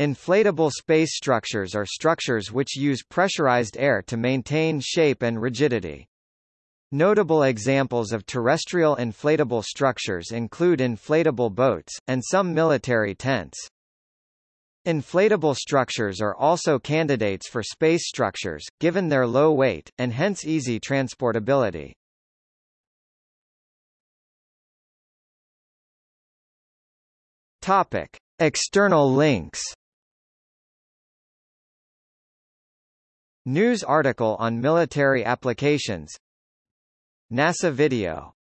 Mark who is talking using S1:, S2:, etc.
S1: Inflatable space structures are structures which use pressurized air to maintain shape and rigidity. Notable examples of terrestrial inflatable structures include inflatable boats, and some military tents. Inflatable structures are also candidates for space structures, given their low weight, and hence easy transportability. Topic. External links News article on military applications. NASA video